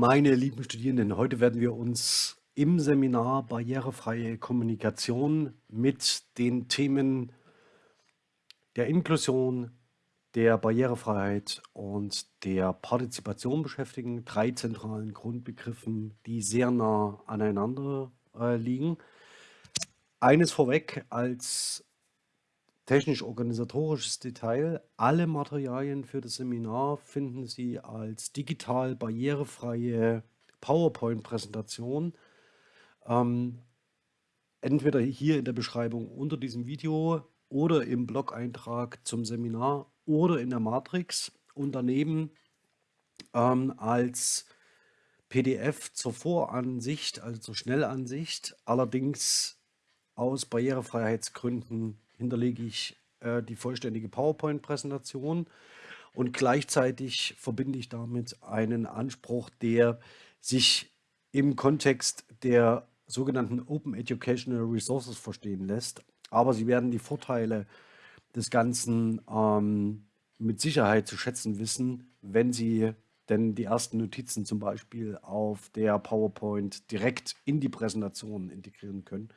Meine lieben Studierenden, heute werden wir uns im Seminar Barrierefreie Kommunikation mit den Themen der Inklusion, der Barrierefreiheit und der Partizipation beschäftigen. Drei zentralen Grundbegriffen, die sehr nah aneinander äh, liegen. Eines vorweg als technisch-organisatorisches Detail. Alle Materialien für das Seminar finden Sie als digital barrierefreie PowerPoint-Präsentation. Ähm, entweder hier in der Beschreibung unter diesem Video oder im Blog-Eintrag zum Seminar oder in der Matrix und daneben ähm, als PDF zur Voransicht, also zur Schnellansicht, allerdings aus Barrierefreiheitsgründen hinterlege ich äh, die vollständige PowerPoint-Präsentation und gleichzeitig verbinde ich damit einen Anspruch, der sich im Kontext der sogenannten Open Educational Resources verstehen lässt. Aber Sie werden die Vorteile des Ganzen ähm, mit Sicherheit zu schätzen wissen, wenn Sie denn die ersten Notizen zum Beispiel auf der PowerPoint direkt in die Präsentation integrieren können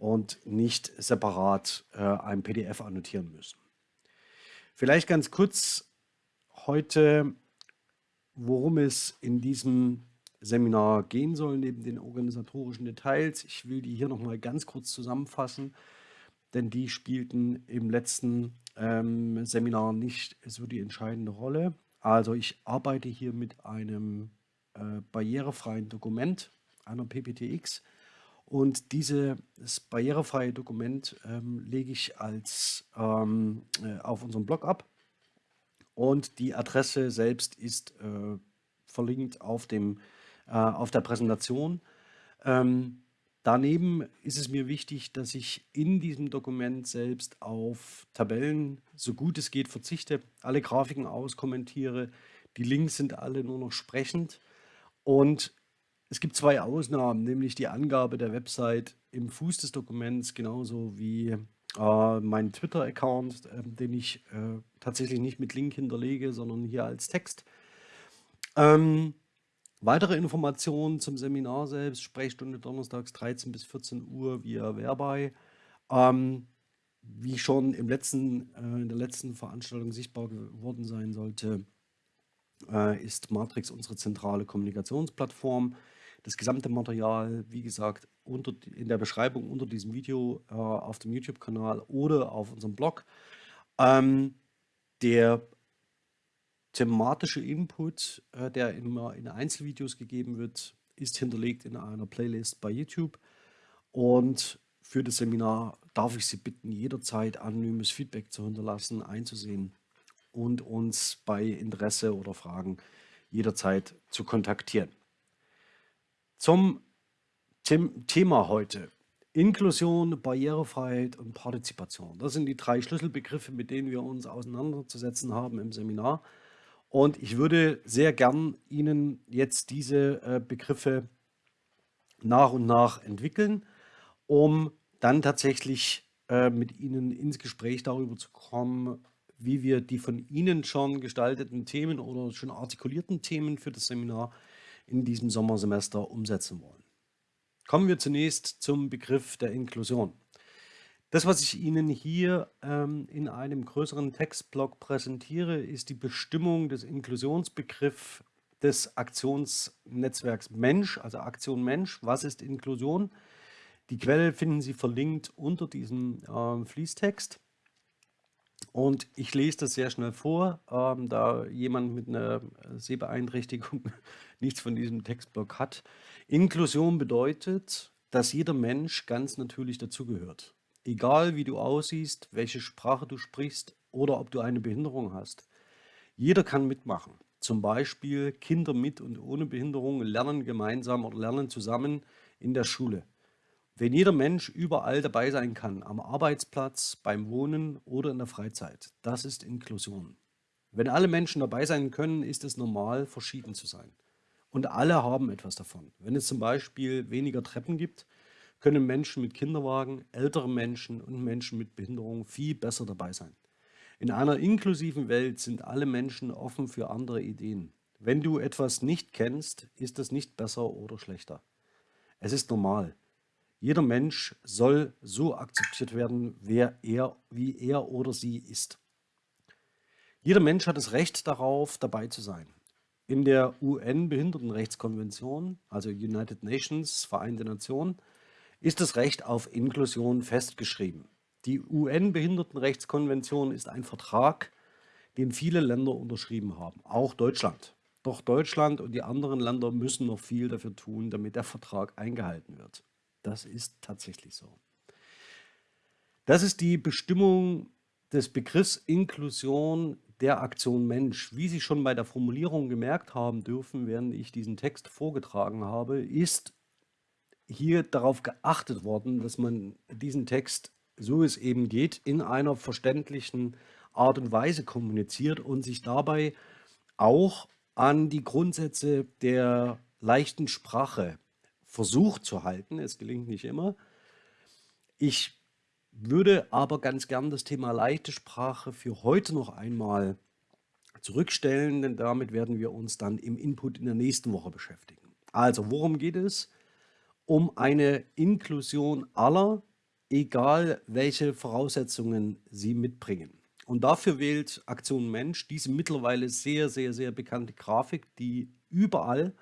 und nicht separat äh, ein PDF annotieren müssen. Vielleicht ganz kurz heute, worum es in diesem Seminar gehen soll, neben den organisatorischen Details. Ich will die hier nochmal ganz kurz zusammenfassen, denn die spielten im letzten ähm, Seminar nicht so die entscheidende Rolle. Also ich arbeite hier mit einem äh, barrierefreien Dokument, einer PPTX, und dieses barrierefreie Dokument ähm, lege ich als, ähm, äh, auf unserem Blog ab. Und die Adresse selbst ist äh, verlinkt auf, dem, äh, auf der Präsentation. Ähm, daneben ist es mir wichtig, dass ich in diesem Dokument selbst auf Tabellen, so gut es geht, verzichte, alle Grafiken auskommentiere. Die Links sind alle nur noch sprechend. Und es gibt zwei Ausnahmen, nämlich die Angabe der Website im Fuß des Dokuments, genauso wie äh, mein Twitter-Account, äh, den ich äh, tatsächlich nicht mit Link hinterlege, sondern hier als Text. Ähm, weitere Informationen zum Seminar selbst, Sprechstunde donnerstags 13 bis 14 Uhr via Verbei. Ähm, wie schon im letzten, äh, in der letzten Veranstaltung sichtbar geworden sein sollte, äh, ist Matrix unsere zentrale Kommunikationsplattform. Das gesamte Material, wie gesagt, unter, in der Beschreibung unter diesem Video äh, auf dem YouTube-Kanal oder auf unserem Blog. Ähm, der thematische Input, äh, der immer in Einzelvideos gegeben wird, ist hinterlegt in einer Playlist bei YouTube. Und für das Seminar darf ich Sie bitten, jederzeit anonymes Feedback zu hinterlassen, einzusehen und uns bei Interesse oder Fragen jederzeit zu kontaktieren. Zum Thema heute. Inklusion, Barrierefreiheit und Partizipation. Das sind die drei Schlüsselbegriffe, mit denen wir uns auseinanderzusetzen haben im Seminar. Und ich würde sehr gern Ihnen jetzt diese äh, Begriffe nach und nach entwickeln, um dann tatsächlich äh, mit Ihnen ins Gespräch darüber zu kommen, wie wir die von Ihnen schon gestalteten Themen oder schon artikulierten Themen für das Seminar in diesem Sommersemester umsetzen wollen. Kommen wir zunächst zum Begriff der Inklusion. Das, was ich Ihnen hier ähm, in einem größeren Textblock präsentiere, ist die Bestimmung des Inklusionsbegriffs des Aktionsnetzwerks Mensch, also Aktion Mensch. Was ist Inklusion? Die Quelle finden Sie verlinkt unter diesem äh, Fließtext. Und ich lese das sehr schnell vor, ähm, da jemand mit einer Sehbeeinträchtigung nichts von diesem Textblock hat. Inklusion bedeutet, dass jeder Mensch ganz natürlich dazugehört. Egal wie du aussiehst, welche Sprache du sprichst oder ob du eine Behinderung hast. Jeder kann mitmachen. Zum Beispiel Kinder mit und ohne Behinderung lernen gemeinsam oder lernen zusammen in der Schule. Wenn jeder Mensch überall dabei sein kann, am Arbeitsplatz, beim Wohnen oder in der Freizeit, das ist Inklusion. Wenn alle Menschen dabei sein können, ist es normal, verschieden zu sein. Und alle haben etwas davon. Wenn es zum Beispiel weniger Treppen gibt, können Menschen mit Kinderwagen, ältere Menschen und Menschen mit Behinderung viel besser dabei sein. In einer inklusiven Welt sind alle Menschen offen für andere Ideen. wenn du etwas nicht kennst, ist es nicht besser oder schlechter. Es ist normal. Jeder Mensch soll so akzeptiert werden, wer er, wie er oder sie ist. Jeder Mensch hat das Recht darauf, dabei zu sein. In der UN-Behindertenrechtskonvention, also United Nations, Vereinte Nationen, ist das Recht auf Inklusion festgeschrieben. Die UN-Behindertenrechtskonvention ist ein Vertrag, den viele Länder unterschrieben haben, auch Deutschland. Doch Deutschland und die anderen Länder müssen noch viel dafür tun, damit der Vertrag eingehalten wird. Das ist tatsächlich so. Das ist die Bestimmung des Begriffs Inklusion der Aktion Mensch. Wie Sie schon bei der Formulierung gemerkt haben dürfen, während ich diesen Text vorgetragen habe, ist hier darauf geachtet worden, dass man diesen Text, so es eben geht, in einer verständlichen Art und Weise kommuniziert und sich dabei auch an die Grundsätze der leichten Sprache versucht zu halten. Es gelingt nicht immer. Ich würde aber ganz gern das Thema leichte Sprache für heute noch einmal zurückstellen, denn damit werden wir uns dann im Input in der nächsten Woche beschäftigen. Also, worum geht es? Um eine Inklusion aller, egal welche Voraussetzungen sie mitbringen. Und dafür wählt Aktion Mensch diese mittlerweile sehr, sehr, sehr bekannte Grafik, die überall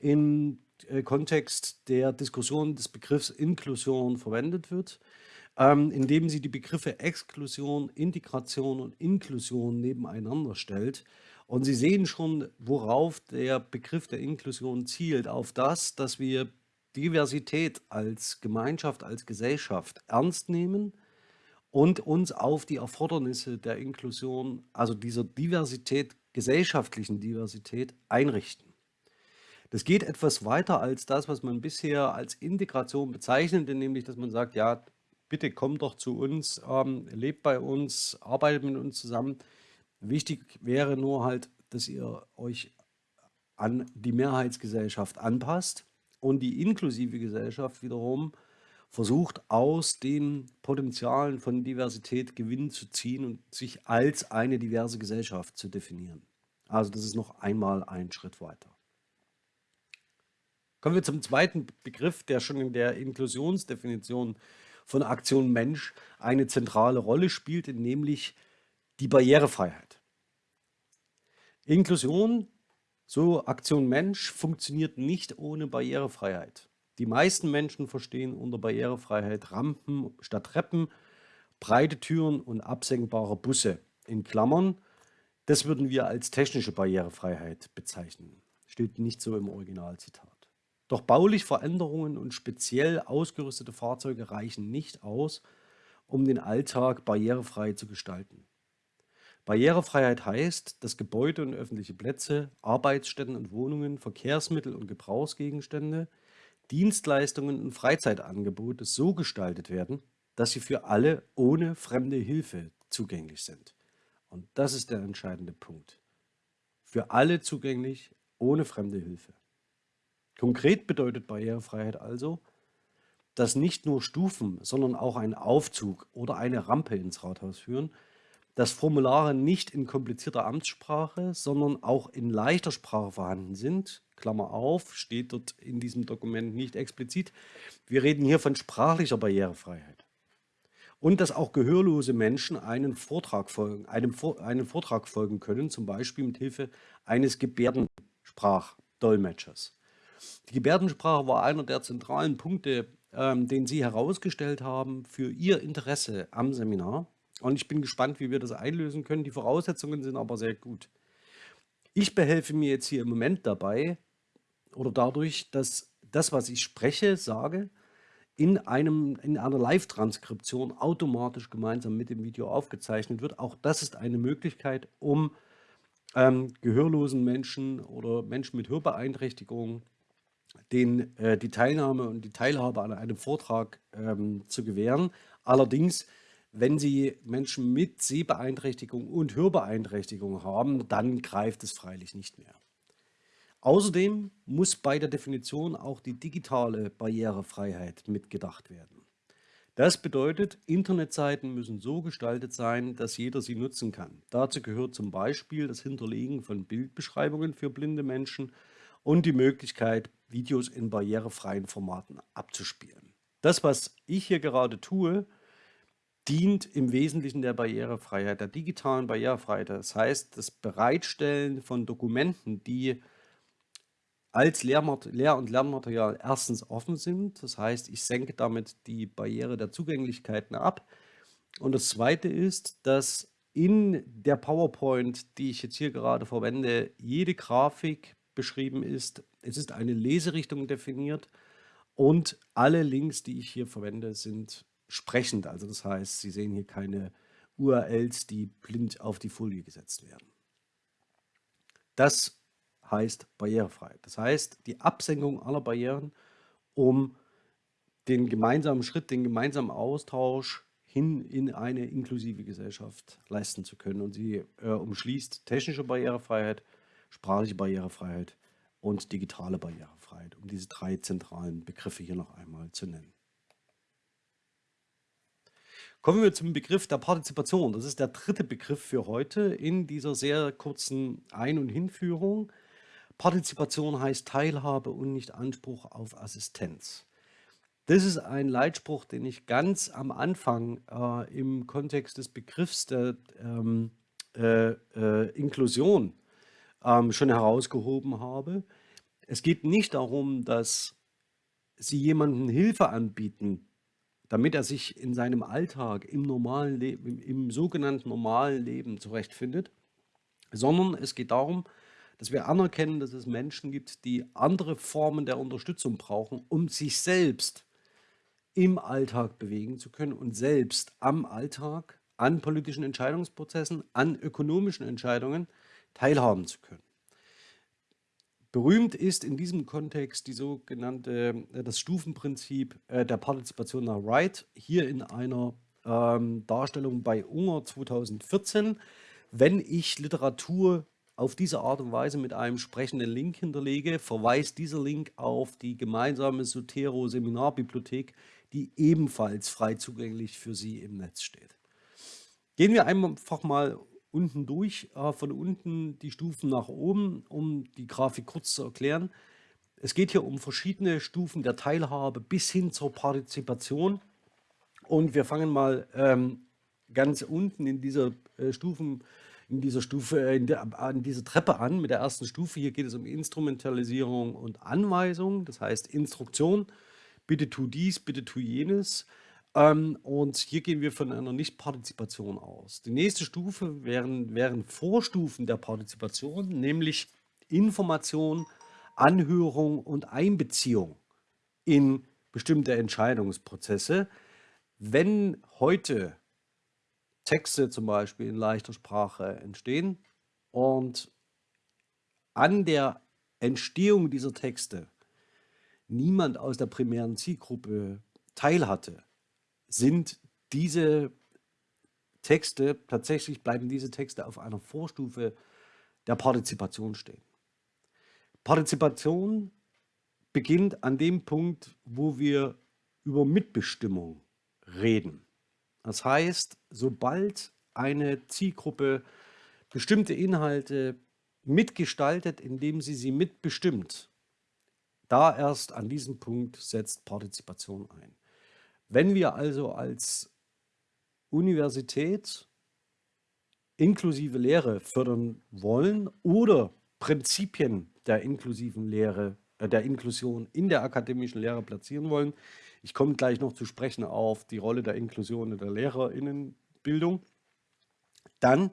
äh, Kontext der Diskussion des Begriffs Inklusion verwendet wird, ähm, indem sie die Begriffe Exklusion, Integration und Inklusion nebeneinander stellt. Und Sie sehen schon, worauf der Begriff der Inklusion zielt, auf das, dass wir Diversität als Gemeinschaft, als Gesellschaft ernst nehmen – und uns auf die Erfordernisse der Inklusion, also dieser Diversität, gesellschaftlichen Diversität einrichten. Das geht etwas weiter als das, was man bisher als Integration bezeichnete, nämlich dass man sagt, ja, bitte kommt doch zu uns, ähm, lebt bei uns, arbeitet mit uns zusammen. Wichtig wäre nur halt, dass ihr euch an die Mehrheitsgesellschaft anpasst und die inklusive Gesellschaft wiederum versucht aus den Potenzialen von Diversität Gewinn zu ziehen und sich als eine diverse Gesellschaft zu definieren. Also das ist noch einmal ein Schritt weiter. Kommen wir zum zweiten Begriff, der schon in der Inklusionsdefinition von Aktion Mensch eine zentrale Rolle spielt, nämlich die Barrierefreiheit. Inklusion, so Aktion Mensch, funktioniert nicht ohne Barrierefreiheit. Die meisten Menschen verstehen unter Barrierefreiheit Rampen statt Treppen, breite Türen und absenkbare Busse. In Klammern, das würden wir als technische Barrierefreiheit bezeichnen. Steht nicht so im Originalzitat. Doch bauliche Veränderungen und speziell ausgerüstete Fahrzeuge reichen nicht aus, um den Alltag barrierefrei zu gestalten. Barrierefreiheit heißt, dass Gebäude und öffentliche Plätze, Arbeitsstätten und Wohnungen, Verkehrsmittel und Gebrauchsgegenstände Dienstleistungen und Freizeitangebote so gestaltet werden, dass sie für alle ohne fremde Hilfe zugänglich sind. Und das ist der entscheidende Punkt. Für alle zugänglich, ohne fremde Hilfe. Konkret bedeutet Barrierefreiheit also, dass nicht nur Stufen, sondern auch ein Aufzug oder eine Rampe ins Rathaus führen, dass Formulare nicht in komplizierter Amtssprache, sondern auch in leichter Sprache vorhanden sind, Klammer auf, steht dort in diesem Dokument nicht explizit. Wir reden hier von sprachlicher Barrierefreiheit. Und dass auch gehörlose Menschen einen Vortrag folgen, einem, einen Vortrag folgen können, zum Beispiel mit Hilfe eines Gebärdensprachdolmetschers. Die Gebärdensprache war einer der zentralen Punkte, ähm, den Sie herausgestellt haben für Ihr Interesse am Seminar. Und ich bin gespannt, wie wir das einlösen können. Die Voraussetzungen sind aber sehr gut. Ich behelfe mir jetzt hier im Moment dabei, oder dadurch, dass das, was ich spreche, sage, in, einem, in einer Live-Transkription automatisch gemeinsam mit dem Video aufgezeichnet wird. Auch das ist eine Möglichkeit, um ähm, gehörlosen Menschen oder Menschen mit Hörbeeinträchtigungen den, äh, die Teilnahme und die Teilhabe an einem Vortrag ähm, zu gewähren. Allerdings, wenn Sie Menschen mit Sehbeeinträchtigung und Hörbeeinträchtigung haben, dann greift es freilich nicht mehr. Außerdem muss bei der Definition auch die digitale Barrierefreiheit mitgedacht werden. Das bedeutet, Internetseiten müssen so gestaltet sein, dass jeder sie nutzen kann. Dazu gehört zum Beispiel das Hinterlegen von Bildbeschreibungen für blinde Menschen und die Möglichkeit, Videos in barrierefreien Formaten abzuspielen. Das, was ich hier gerade tue, dient im Wesentlichen der Barrierefreiheit, der digitalen Barrierefreiheit. Das heißt, das Bereitstellen von Dokumenten, die als Lehr- und Lernmaterial erstens offen sind. Das heißt, ich senke damit die Barriere der Zugänglichkeiten ab. Und das Zweite ist, dass in der PowerPoint, die ich jetzt hier gerade verwende, jede Grafik beschrieben ist. Es ist eine Leserichtung definiert und alle Links, die ich hier verwende, sind sprechend. Also das heißt, Sie sehen hier keine URLs, die blind auf die Folie gesetzt werden. Das heißt barrierefrei. Das heißt, die Absenkung aller Barrieren, um den gemeinsamen Schritt, den gemeinsamen Austausch hin in eine inklusive Gesellschaft leisten zu können. Und sie äh, umschließt technische Barrierefreiheit, sprachliche Barrierefreiheit und digitale Barrierefreiheit, um diese drei zentralen Begriffe hier noch einmal zu nennen. Kommen wir zum Begriff der Partizipation. Das ist der dritte Begriff für heute in dieser sehr kurzen Ein- und Hinführung. Partizipation heißt Teilhabe und nicht Anspruch auf Assistenz. Das ist ein Leitspruch, den ich ganz am Anfang äh, im Kontext des Begriffs der ähm, äh, äh, Inklusion ähm, schon herausgehoben habe. Es geht nicht darum, dass Sie jemandem Hilfe anbieten, damit er sich in seinem Alltag, im normalen Leben, im sogenannten normalen Leben zurechtfindet, sondern es geht darum, dass wir anerkennen, dass es Menschen gibt, die andere Formen der Unterstützung brauchen, um sich selbst im Alltag bewegen zu können und selbst am Alltag, an politischen Entscheidungsprozessen, an ökonomischen Entscheidungen teilhaben zu können. Berühmt ist in diesem Kontext die sogenannte, äh, das Stufenprinzip äh, der Partizipation nach Wright, hier in einer ähm, Darstellung bei Unger 2014. Wenn ich Literatur auf diese Art und Weise mit einem sprechenden Link hinterlege, verweist dieser Link auf die gemeinsame Sotero-Seminarbibliothek, die ebenfalls frei zugänglich für Sie im Netz steht. Gehen wir einfach mal unten durch, äh, von unten die Stufen nach oben, um die Grafik kurz zu erklären. Es geht hier um verschiedene Stufen der Teilhabe bis hin zur Partizipation. Und wir fangen mal ähm, ganz unten in dieser äh, Stufen in dieser Stufe, äh, in der, an dieser Treppe an mit der ersten Stufe. Hier geht es um Instrumentalisierung und Anweisung, das heißt Instruktion. Bitte tu dies, bitte tu jenes. Ähm, und hier gehen wir von einer Nichtpartizipation aus. Die nächste Stufe wären, wären Vorstufen der Partizipation, nämlich Information, Anhörung und Einbeziehung in bestimmte Entscheidungsprozesse. Wenn heute Texte zum Beispiel in leichter Sprache entstehen. Und an der Entstehung dieser Texte niemand aus der primären Zielgruppe teilhatte, sind diese Texte, tatsächlich bleiben diese Texte auf einer Vorstufe der Partizipation stehen. Partizipation beginnt an dem Punkt, wo wir über Mitbestimmung reden. Das heißt, sobald eine Zielgruppe bestimmte Inhalte mitgestaltet, indem sie sie mitbestimmt, da erst an diesem Punkt setzt Partizipation ein. Wenn wir also als Universität inklusive Lehre fördern wollen oder Prinzipien der inklusiven Lehre, äh, der Inklusion in der akademischen Lehre platzieren wollen, ich komme gleich noch zu sprechen auf die Rolle der Inklusion in der Lehrerinnenbildung. Dann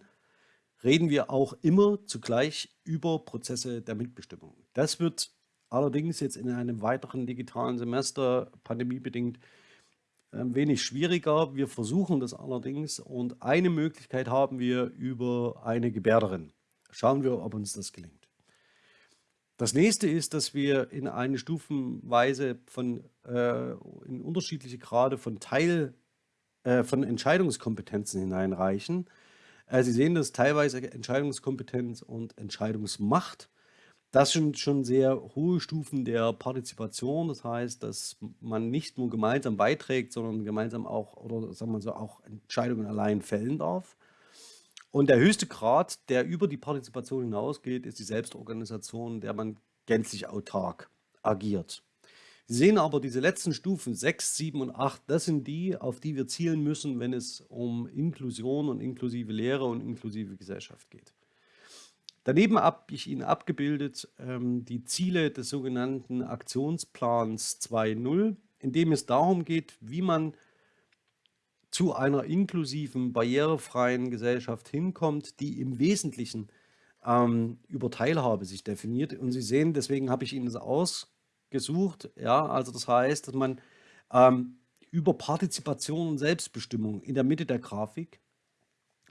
reden wir auch immer zugleich über Prozesse der Mitbestimmung. Das wird allerdings jetzt in einem weiteren digitalen Semester, pandemiebedingt, wenig schwieriger. Wir versuchen das allerdings und eine Möglichkeit haben wir über eine Gebärderin. Schauen wir, ob uns das gelingt. Das nächste ist, dass wir in eine Stufenweise von äh, in unterschiedliche Grade von Teil äh, von Entscheidungskompetenzen hineinreichen. Äh, Sie sehen das teilweise Entscheidungskompetenz und Entscheidungsmacht. Das sind schon sehr hohe Stufen der Partizipation. Das heißt, dass man nicht nur gemeinsam beiträgt, sondern gemeinsam auch oder sagen wir so auch Entscheidungen allein fällen darf. Und der höchste Grad, der über die Partizipation hinausgeht, ist die Selbstorganisation, der man gänzlich autark agiert. Sie sehen aber diese letzten Stufen 6, 7 und 8, das sind die, auf die wir zielen müssen, wenn es um Inklusion und inklusive Lehre und inklusive Gesellschaft geht. Daneben habe ich Ihnen abgebildet ähm, die Ziele des sogenannten Aktionsplans 2.0, in dem es darum geht, wie man zu einer inklusiven, barrierefreien Gesellschaft hinkommt, die im Wesentlichen ähm, über Teilhabe sich definiert. Und Sie sehen, deswegen habe ich Ihnen das ausgesucht. Ja, also das heißt, dass man ähm, über Partizipation und Selbstbestimmung in der Mitte der Grafik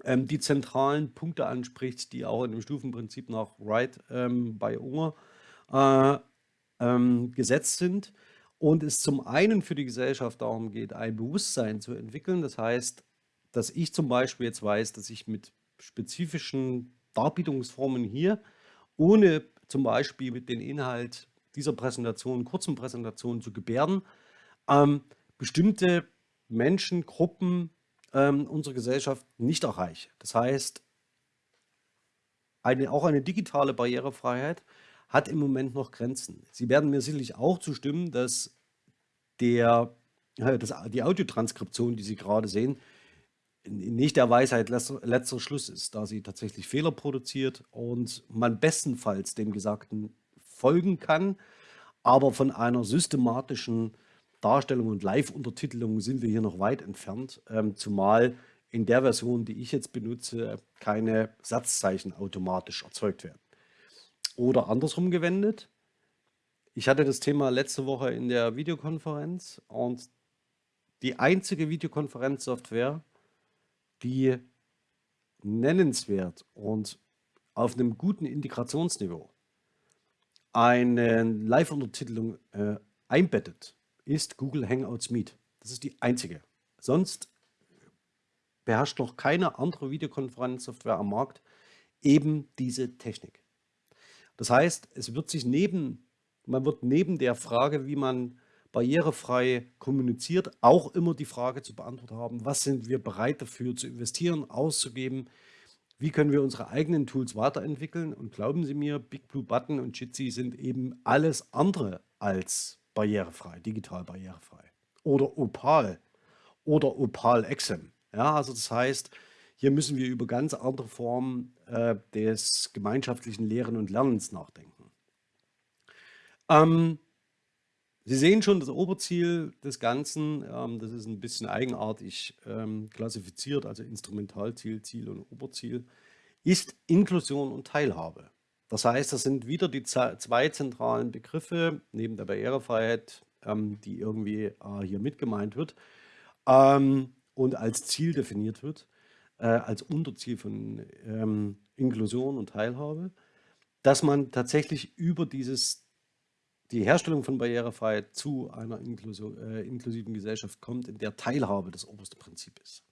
ähm, die zentralen Punkte anspricht, die auch in dem Stufenprinzip nach Wright ähm, bei Unger äh, ähm, gesetzt sind. Und es zum einen für die Gesellschaft darum geht, ein Bewusstsein zu entwickeln. Das heißt, dass ich zum Beispiel jetzt weiß, dass ich mit spezifischen Darbietungsformen hier, ohne zum Beispiel mit dem Inhalt dieser Präsentation, kurzen Präsentation zu gebärden, ähm, bestimmte Menschen, Gruppen, ähm, unsere Gesellschaft nicht erreiche. Das heißt, eine, auch eine digitale Barrierefreiheit hat im Moment noch Grenzen. Sie werden mir sicherlich auch zustimmen, dass der, dass die Audiotranskription, die Sie gerade sehen, nicht der Weisheit letzter, letzter Schluss ist, da sie tatsächlich Fehler produziert und man bestenfalls dem Gesagten folgen kann, aber von einer systematischen Darstellung und Live-Untertitelung sind wir hier noch weit entfernt, ähm, zumal in der Version, die ich jetzt benutze, keine Satzzeichen automatisch erzeugt werden. Oder andersrum gewendet, ich hatte das Thema letzte Woche in der Videokonferenz und die einzige Videokonferenzsoftware, die nennenswert und auf einem guten Integrationsniveau eine Live-Untertitelung äh, einbettet, ist Google Hangouts Meet. Das ist die einzige. Sonst beherrscht noch keine andere Videokonferenzsoftware am Markt eben diese Technik. Das heißt, es wird sich neben, man wird neben der Frage, wie man barrierefrei kommuniziert, auch immer die Frage zu beantworten haben, was sind wir bereit dafür zu investieren, auszugeben, wie können wir unsere eigenen Tools weiterentwickeln und glauben Sie mir, Big Blue Button und Jitsi sind eben alles andere als barrierefrei, digital barrierefrei. Oder Opal oder Opal XM. Ja, also das heißt, hier müssen wir über ganz andere Formen äh, des gemeinschaftlichen Lehren und Lernens nachdenken. Ähm, Sie sehen schon das Oberziel des Ganzen, ähm, das ist ein bisschen eigenartig ähm, klassifiziert, also Instrumentalziel, Ziel und Oberziel, ist Inklusion und Teilhabe. Das heißt, das sind wieder die zwei zentralen Begriffe neben der Barrierefreiheit, ähm, die irgendwie äh, hier mit gemeint wird ähm, und als Ziel definiert wird, äh, als Unterziel von ähm, Inklusion und Teilhabe, dass man tatsächlich über dieses die Herstellung von Barrierefreiheit zu einer äh, inklusiven Gesellschaft kommt, in der Teilhabe das oberste Prinzip ist.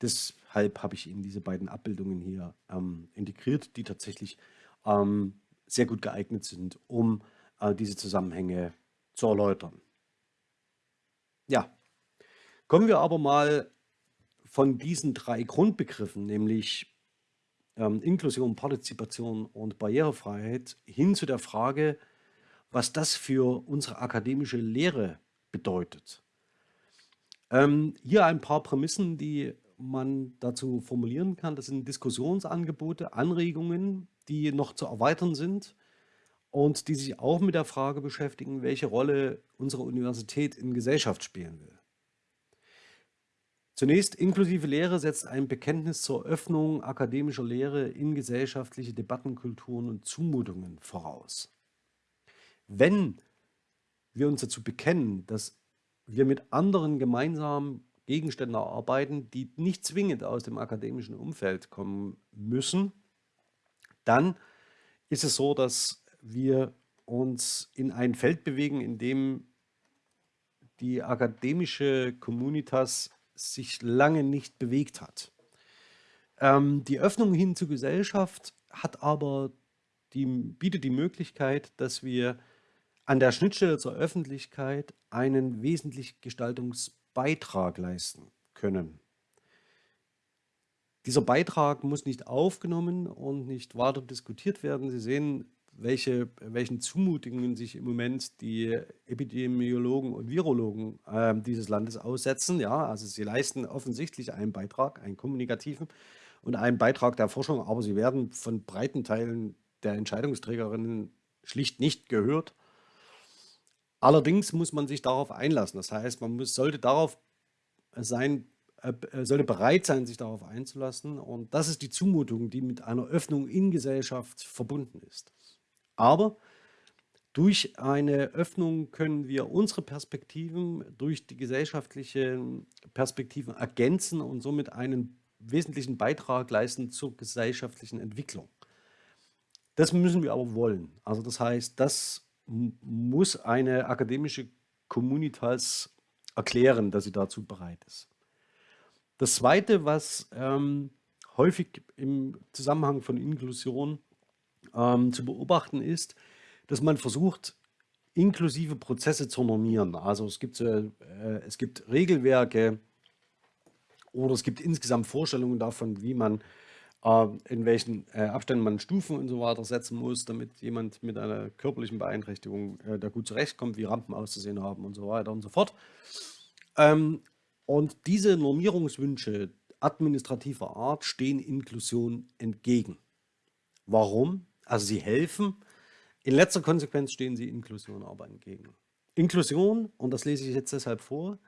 Deshalb habe ich Ihnen diese beiden Abbildungen hier ähm, integriert, die tatsächlich ähm, sehr gut geeignet sind, um äh, diese Zusammenhänge zu erläutern. Ja, kommen wir aber mal von diesen drei Grundbegriffen, nämlich ähm, Inklusion, Partizipation und Barrierefreiheit, hin zu der Frage, was das für unsere akademische Lehre bedeutet. Ähm, hier ein paar Prämissen, die man dazu formulieren kann. Das sind Diskussionsangebote, Anregungen, die noch zu erweitern sind und die sich auch mit der Frage beschäftigen, welche Rolle unsere Universität in Gesellschaft spielen will. Zunächst, inklusive Lehre setzt ein Bekenntnis zur Öffnung akademischer Lehre in gesellschaftliche Debattenkulturen und Zumutungen voraus. Wenn wir uns dazu bekennen, dass wir mit anderen gemeinsam Gegenstände arbeiten, die nicht zwingend aus dem akademischen Umfeld kommen müssen, dann ist es so, dass wir uns in ein Feld bewegen, in dem die akademische Communitas sich lange nicht bewegt hat. Ähm, die Öffnung hin zur Gesellschaft hat aber die bietet die Möglichkeit, dass wir an der Schnittstelle zur Öffentlichkeit einen wesentlichen Gestaltungsbeitrag leisten können. Dieser Beitrag muss nicht aufgenommen und nicht weiter diskutiert werden. Sie sehen, welche, welchen Zumutungen sich im Moment die Epidemiologen und Virologen äh, dieses Landes aussetzen. Ja, also sie leisten offensichtlich einen Beitrag, einen kommunikativen und einen Beitrag der Forschung, aber sie werden von breiten Teilen der Entscheidungsträgerinnen schlicht nicht gehört. Allerdings muss man sich darauf einlassen. Das heißt, man muss, sollte darauf sein, äh, sollte bereit sein, sich darauf einzulassen. Und das ist die Zumutung, die mit einer Öffnung in Gesellschaft verbunden ist. Aber durch eine Öffnung können wir unsere Perspektiven durch die gesellschaftlichen Perspektiven ergänzen und somit einen wesentlichen Beitrag leisten zur gesellschaftlichen Entwicklung. Das müssen wir aber wollen. Also das heißt, das muss eine akademische Communitas erklären, dass sie dazu bereit ist. Das Zweite, was ähm, häufig im Zusammenhang von Inklusion ähm, zu beobachten ist, dass man versucht, inklusive Prozesse zu normieren. Also es gibt, äh, es gibt Regelwerke oder es gibt insgesamt Vorstellungen davon, wie man äh, in welchen äh, Abständen man Stufen und so weiter setzen muss, damit jemand mit einer körperlichen Beeinträchtigung äh, da gut zurechtkommt, wie Rampen auszusehen haben und so weiter und so fort. Ähm, und diese Normierungswünsche administrativer Art stehen Inklusion entgegen. Warum? Also sie helfen. In letzter Konsequenz stehen sie Inklusion aber entgegen. Inklusion, und das lese ich jetzt deshalb vor,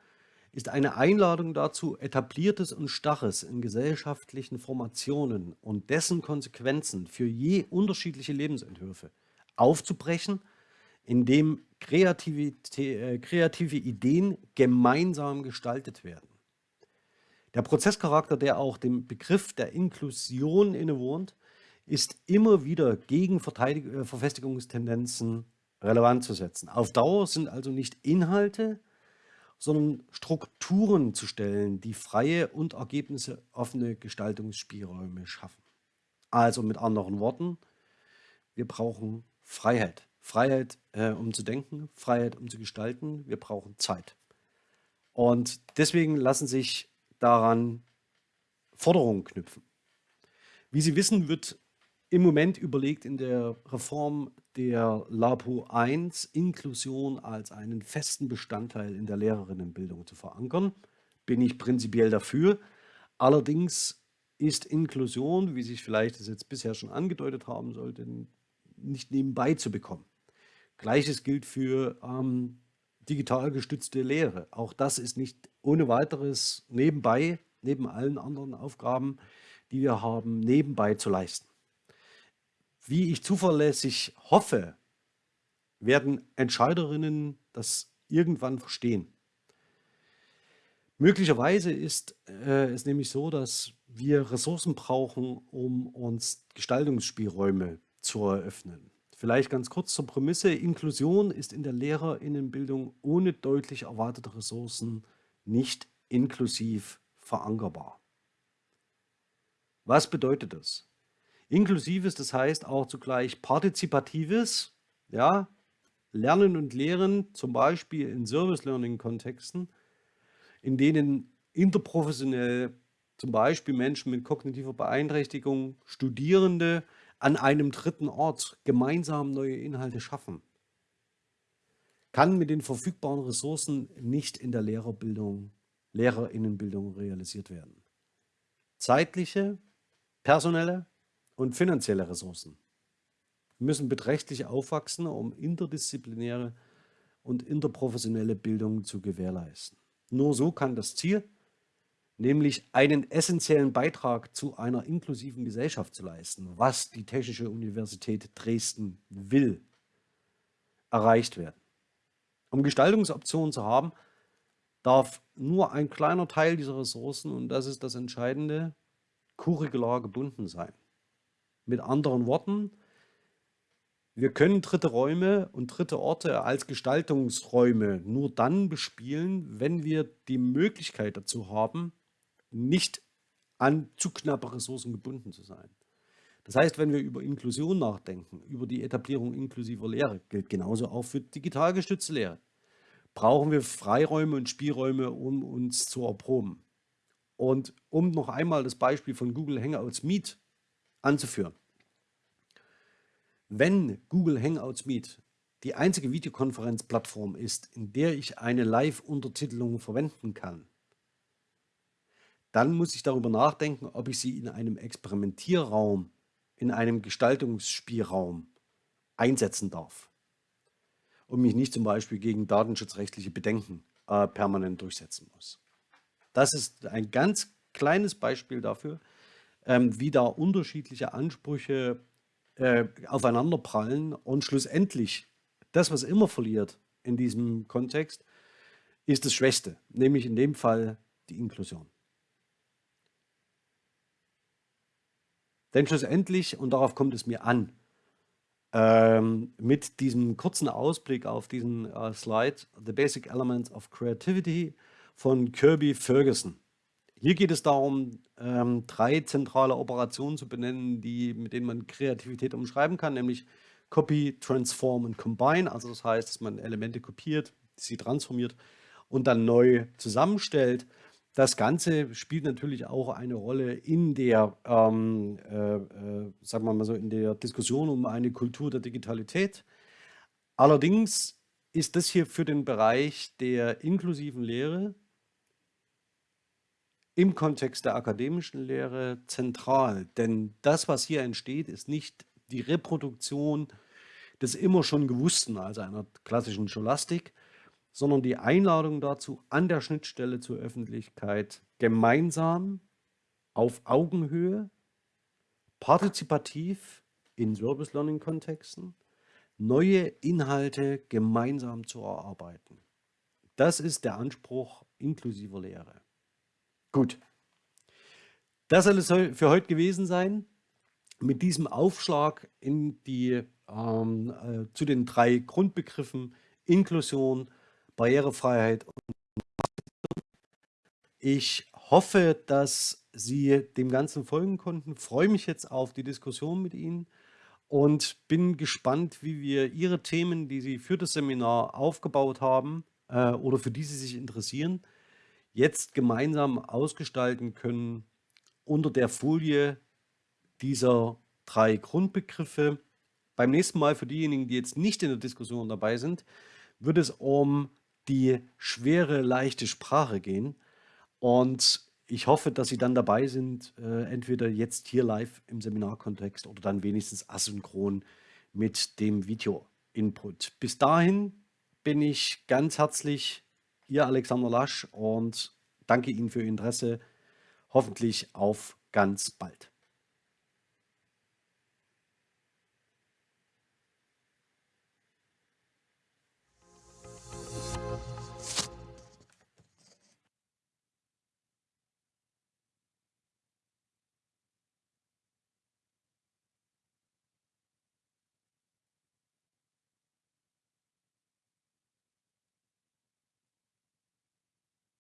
ist eine Einladung dazu, etabliertes und Starres in gesellschaftlichen Formationen und dessen Konsequenzen für je unterschiedliche Lebensentwürfe aufzubrechen, indem kreative, äh, kreative Ideen gemeinsam gestaltet werden. Der Prozesscharakter, der auch dem Begriff der Inklusion innewohnt, ist immer wieder gegen äh, Verfestigungstendenzen relevant zu setzen. Auf Dauer sind also nicht Inhalte, sondern Strukturen zu stellen, die freie und ergebnisoffene Gestaltungsspielräume schaffen. Also mit anderen Worten, wir brauchen Freiheit. Freiheit, äh, um zu denken, Freiheit, um zu gestalten. Wir brauchen Zeit. Und deswegen lassen sich daran Forderungen knüpfen. Wie Sie wissen, wird im Moment überlegt in der Reform der LAPO 1 Inklusion als einen festen Bestandteil in der Lehrerinnenbildung zu verankern. Bin ich prinzipiell dafür. Allerdings ist Inklusion, wie sich vielleicht das jetzt bisher schon angedeutet haben sollte, nicht nebenbei zu bekommen. Gleiches gilt für ähm, digital gestützte Lehre. Auch das ist nicht ohne weiteres nebenbei, neben allen anderen Aufgaben, die wir haben, nebenbei zu leisten. Wie ich zuverlässig hoffe, werden Entscheiderinnen das irgendwann verstehen. Möglicherweise ist äh, es nämlich so, dass wir Ressourcen brauchen, um uns Gestaltungsspielräume zu eröffnen. Vielleicht ganz kurz zur Prämisse. Inklusion ist in der Lehrerinnenbildung ohne deutlich erwartete Ressourcen nicht inklusiv verankerbar. Was bedeutet das? Inklusives, das heißt auch zugleich partizipatives, ja, Lernen und Lehren, zum Beispiel in Service-Learning-Kontexten, in denen interprofessionell zum Beispiel Menschen mit kognitiver Beeinträchtigung, Studierende an einem dritten Ort gemeinsam neue Inhalte schaffen, kann mit den verfügbaren Ressourcen nicht in der Lehrerbildung, Lehrerinnenbildung realisiert werden. Zeitliche, personelle und finanzielle Ressourcen müssen beträchtlich aufwachsen, um interdisziplinäre und interprofessionelle Bildung zu gewährleisten. Nur so kann das Ziel, nämlich einen essentiellen Beitrag zu einer inklusiven Gesellschaft zu leisten, was die Technische Universität Dresden will, erreicht werden. Um Gestaltungsoptionen zu haben, darf nur ein kleiner Teil dieser Ressourcen, und das ist das Entscheidende, curricular gebunden sein. Mit anderen Worten, wir können dritte Räume und dritte Orte als Gestaltungsräume nur dann bespielen, wenn wir die Möglichkeit dazu haben, nicht an zu knappe Ressourcen gebunden zu sein. Das heißt, wenn wir über Inklusion nachdenken, über die Etablierung inklusiver Lehre, gilt genauso auch für digital gestützte Lehre, brauchen wir Freiräume und Spielräume, um uns zu erproben. Und um noch einmal das Beispiel von Google Hangouts Meet anzuführen. Wenn Google Hangouts Meet die einzige Videokonferenzplattform ist, in der ich eine Live-Untertitelung verwenden kann, dann muss ich darüber nachdenken, ob ich sie in einem Experimentierraum, in einem Gestaltungsspielraum einsetzen darf und mich nicht zum Beispiel gegen datenschutzrechtliche Bedenken äh, permanent durchsetzen muss. Das ist ein ganz kleines Beispiel dafür, ähm, wie da unterschiedliche Ansprüche äh, aufeinanderprallen und schlussendlich das, was immer verliert in diesem Kontext, ist das Schwächste, nämlich in dem Fall die Inklusion. Denn schlussendlich, und darauf kommt es mir an, ähm, mit diesem kurzen Ausblick auf diesen äh, Slide, The Basic Elements of Creativity von Kirby Ferguson. Hier geht es darum, ähm, drei zentrale Operationen zu benennen, die, mit denen man Kreativität umschreiben kann, nämlich Copy, Transform und Combine. Also das heißt, dass man Elemente kopiert, sie transformiert und dann neu zusammenstellt. Das Ganze spielt natürlich auch eine Rolle in der, ähm, äh, äh, sagen wir mal so, in der Diskussion um eine Kultur der Digitalität. Allerdings ist das hier für den Bereich der inklusiven Lehre im Kontext der akademischen Lehre zentral. Denn das, was hier entsteht, ist nicht die Reproduktion des immer schon Gewussten, also einer klassischen Scholastik, sondern die Einladung dazu, an der Schnittstelle zur Öffentlichkeit gemeinsam auf Augenhöhe, partizipativ in Service Learning Kontexten, neue Inhalte gemeinsam zu erarbeiten. Das ist der Anspruch inklusiver Lehre. Gut, das soll es für heute gewesen sein. Mit diesem Aufschlag in die, ähm, äh, zu den drei Grundbegriffen Inklusion, Barrierefreiheit und ich hoffe, dass Sie dem Ganzen folgen konnten. Freue mich jetzt auf die Diskussion mit Ihnen und bin gespannt, wie wir Ihre Themen, die Sie für das Seminar aufgebaut haben äh, oder für die Sie sich interessieren, jetzt gemeinsam ausgestalten können unter der Folie dieser drei Grundbegriffe. Beim nächsten Mal für diejenigen, die jetzt nicht in der Diskussion dabei sind, wird es um die schwere, leichte Sprache gehen. Und ich hoffe, dass Sie dann dabei sind, äh, entweder jetzt hier live im Seminarkontext oder dann wenigstens asynchron mit dem Video-Input. Bis dahin bin ich ganz herzlich Ihr Alexander Lasch und danke Ihnen für Ihr Interesse. Hoffentlich auf ganz bald.